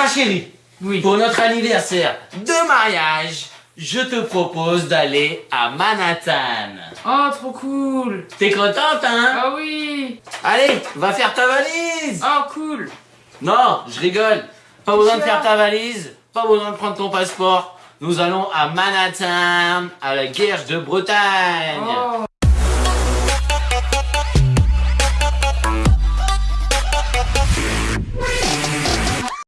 Ma chérie, Oui. pour notre anniversaire de mariage, je te propose d'aller à Manhattan. Oh, trop cool. T'es contente, hein? Ah oui. Allez, va faire ta valise Oh, cool. Non, je rigole. Pas besoin de faire ta valise, pas besoin de prendre ton passeport. Nous allons à Manhattan, à la Guerre de Bretagne. Oh.